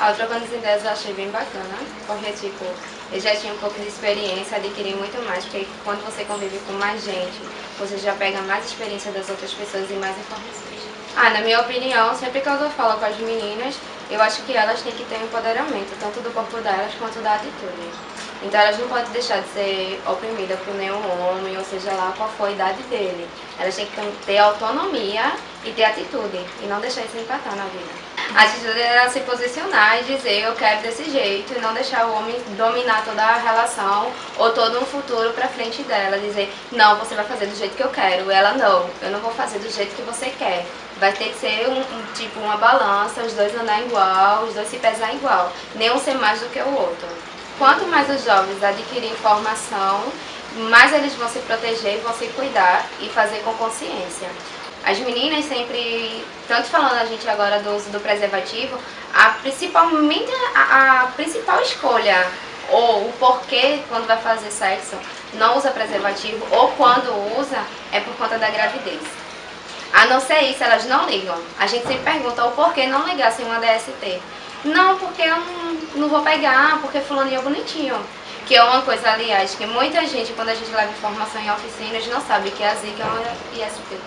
A Trocando as Ideias eu achei bem bacana, porque tipo, eu já tinha um pouco de experiência, adquiri muito mais, porque quando você convive com mais gente, você já pega mais experiência das outras pessoas e mais informações. Ah, na minha opinião, sempre que eu falo com as meninas, eu acho que elas têm que ter um empoderamento, tanto do corpo delas quanto da atitude. Então elas não podem deixar de ser oprimidas por nenhum homem, ou seja lá qual for a idade dele. Elas têm que ter autonomia e ter atitude, e não deixar isso empatar na vida. A atitude é se posicionar e dizer eu quero desse jeito e não deixar o homem dominar toda a relação ou todo um futuro pra frente dela. Dizer, não, você vai fazer do jeito que eu quero. Ela, não, eu não vou fazer do jeito que você quer. Vai ter que ser um, um tipo uma balança, os dois andar igual, os dois se pesar igual. Nenhum ser mais do que o outro. Quanto mais os jovens adquirem informação, mais eles vão se proteger, vão se cuidar e fazer com consciência. As meninas sempre, tanto falando a gente agora do uso do preservativo, a principalmente a, a principal escolha ou o porquê quando vai fazer sexo não usa preservativo ou quando usa é por conta da gravidez. A não ser isso, elas não ligam. A gente sempre pergunta o porquê não ligar sem uma DST. Não, porque eu não, não vou pegar, porque fulano é bonitinho. Que é uma coisa, aliás, que muita gente, quando a gente leva informação em oficinas, não sabe que é a zika é uma ISP.